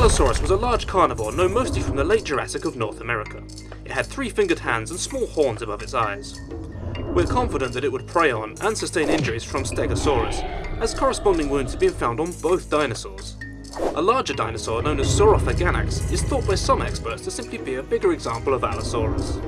Allosaurus was a large carnivore known mostly from the late Jurassic of North America. It had three-fingered hands and small horns above its eyes. We're confident that it would prey on and sustain injuries from Stegosaurus, as corresponding wounds have been found on both dinosaurs. A larger dinosaur known as Saurophaganax is thought by some experts to simply be a bigger example of Allosaurus.